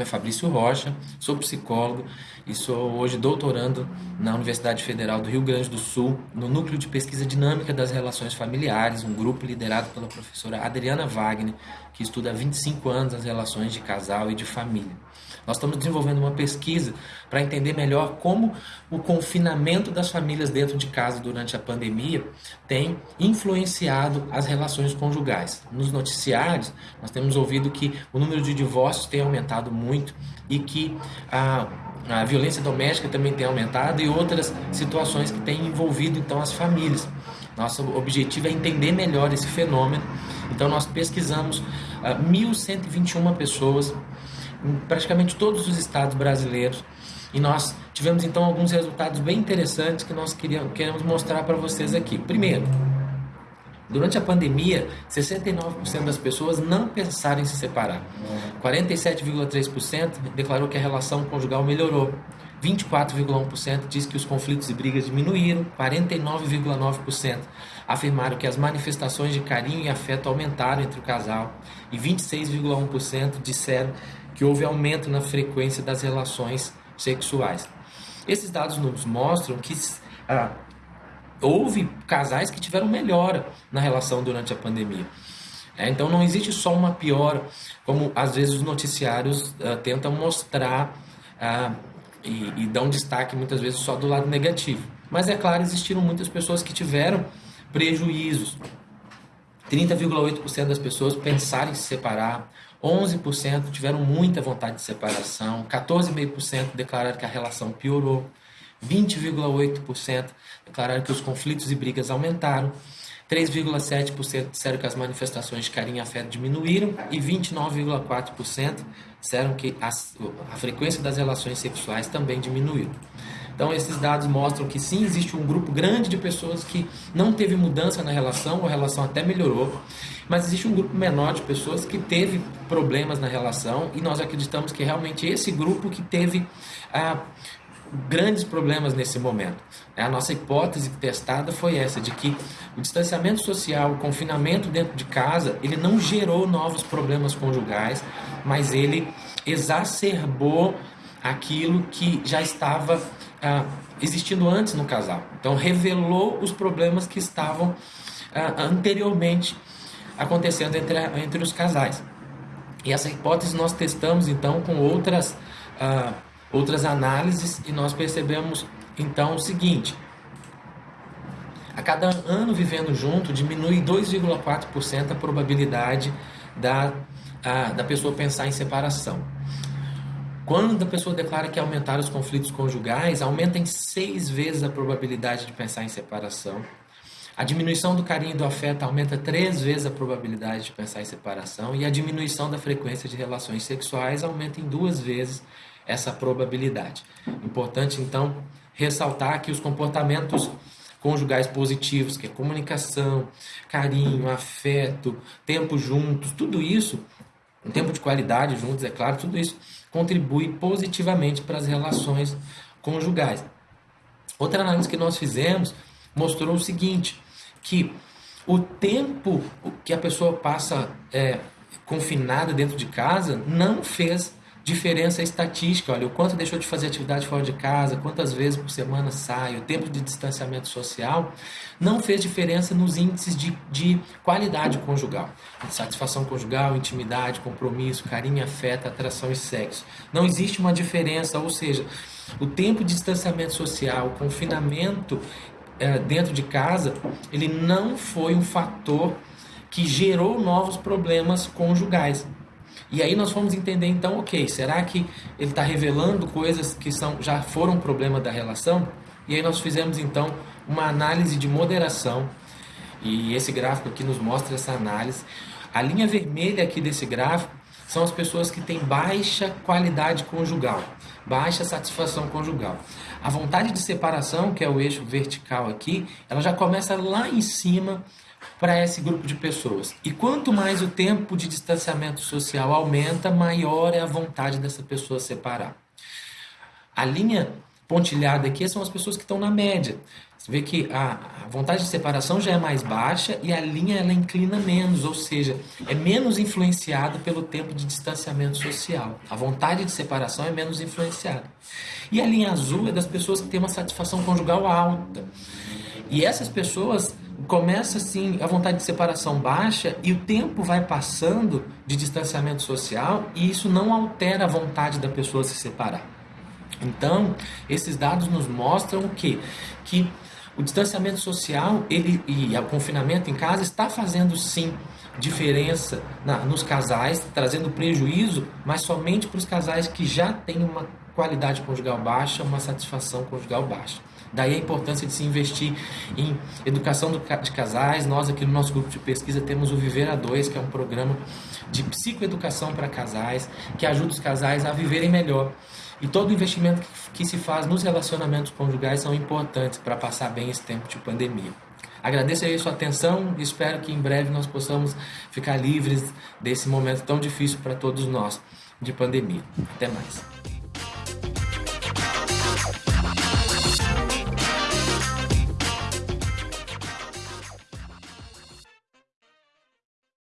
nome é Fabrício Rocha, sou psicólogo e sou hoje doutorando na Universidade Federal do Rio Grande do Sul, no Núcleo de Pesquisa Dinâmica das Relações Familiares, um grupo liderado pela professora Adriana Wagner, que estuda há 25 anos as relações de casal e de família. Nós estamos desenvolvendo uma pesquisa para entender melhor como o confinamento das famílias dentro de casa durante a pandemia tem influenciado as relações conjugais. Nos noticiários, nós temos ouvido que o número de divórcios tem aumentado muito e que a a violência doméstica também tem aumentado e outras situações que têm envolvido então as famílias. Nosso objetivo é entender melhor esse fenômeno. Então nós pesquisamos ah, 1.121 pessoas em praticamente todos os estados brasileiros. E nós tivemos então alguns resultados bem interessantes que nós queríamos, queremos mostrar para vocês aqui. Primeiro, durante a pandemia, 69% das pessoas não pensaram em se separar. 47,3% declarou que a relação conjugal melhorou. 24,1% diz que os conflitos e brigas diminuíram, 49,9% afirmaram que as manifestações de carinho e afeto aumentaram entre o casal e 26,1% disseram que houve aumento na frequência das relações sexuais. Esses dados nos mostram que ah, houve casais que tiveram melhora na relação durante a pandemia. É, então não existe só uma piora, como às vezes os noticiários ah, tentam mostrar ah, e, e dão destaque muitas vezes só do lado negativo. Mas é claro, existiram muitas pessoas que tiveram prejuízos. 30,8% das pessoas pensaram em se separar, 11% tiveram muita vontade de separação, 14,5% declararam que a relação piorou, 20,8% declararam que os conflitos e brigas aumentaram, 3,7% disseram que as manifestações de carinho e afeto diminuíram e 29,4% disseram que a, a frequência das relações sexuais também diminuiu. Então, esses dados mostram que sim, existe um grupo grande de pessoas que não teve mudança na relação, ou a relação até melhorou, mas existe um grupo menor de pessoas que teve problemas na relação e nós acreditamos que realmente esse grupo que teve ah, grandes problemas nesse momento. A nossa hipótese testada foi essa, de que o distanciamento social, o confinamento dentro de casa, ele não gerou novos problemas conjugais, mas ele exacerbou aquilo que já estava ah, existindo antes no casal. Então, revelou os problemas que estavam ah, anteriormente acontecendo entre, entre os casais. E essa hipótese nós testamos então com outras, ah, outras análises e nós percebemos então o seguinte: a cada ano vivendo junto diminui 2,4% a probabilidade da, a, da pessoa pensar em separação. Quando a pessoa declara que aumentar os conflitos conjugais, aumenta em seis vezes a probabilidade de pensar em separação. A diminuição do carinho e do afeto aumenta três vezes a probabilidade de pensar em separação. E a diminuição da frequência de relações sexuais aumenta em duas vezes essa probabilidade. Importante, então, ressaltar que os comportamentos conjugais positivos, que é comunicação, carinho, afeto, tempo juntos, tudo isso, um tempo de qualidade juntos, é claro, tudo isso contribui positivamente para as relações conjugais. Outra análise que nós fizemos mostrou o seguinte, que o tempo que a pessoa passa é, confinada dentro de casa não fez diferença estatística. Olha, o quanto deixou de fazer atividade fora de casa, quantas vezes por semana sai, o tempo de distanciamento social, não fez diferença nos índices de, de qualidade conjugal. Satisfação conjugal, intimidade, compromisso, carinho, afeto, atração e sexo. Não existe uma diferença, ou seja, o tempo de distanciamento social, o confinamento é, dentro de casa, ele não foi um fator que gerou novos problemas conjugais. E aí nós fomos entender então, ok, será que ele está revelando coisas que são, já foram problema da relação? E aí nós fizemos então uma análise de moderação, e esse gráfico aqui nos mostra essa análise. A linha vermelha aqui desse gráfico são as pessoas que têm baixa qualidade conjugal, baixa satisfação conjugal. A vontade de separação, que é o eixo vertical aqui, ela já começa lá em cima para esse grupo de pessoas. E quanto mais o tempo de distanciamento social aumenta, maior é a vontade dessa pessoa separar. A linha pontilhada aqui são as pessoas que estão na média. Você vê que a, vontade de separação já é mais baixa e a linha ela inclina menos, ou seja, é menos influenciada pelo tempo de distanciamento social. A vontade de separação é menos influenciada. E a linha azul é das pessoas que têm uma satisfação conjugal alta. E essas pessoas começa assim a vontade de separação baixa e o tempo vai passando de distanciamento social e isso não altera a vontade da pessoa se separar. Então, esses dados nos mostram o quê? Que o distanciamento social ele, e o confinamento em casa está fazendo sim diferença na, nos casais, trazendo prejuízo, mas somente para os casais que já têm uma qualidade conjugal baixa, uma satisfação conjugal baixa. Daí a importância de se investir em educação de casais. Nós aqui no nosso grupo de pesquisa temos o Viver a Dois, que é um programa de psicoeducação para casais, que ajuda os casais a viverem melhor. E todo investimento que se faz nos relacionamentos conjugais são importantes para passar bem esse tempo de pandemia. Agradeço aí a sua atenção e espero que em breve nós possamos ficar livres desse momento tão difícil para todos nós de pandemia. Até mais.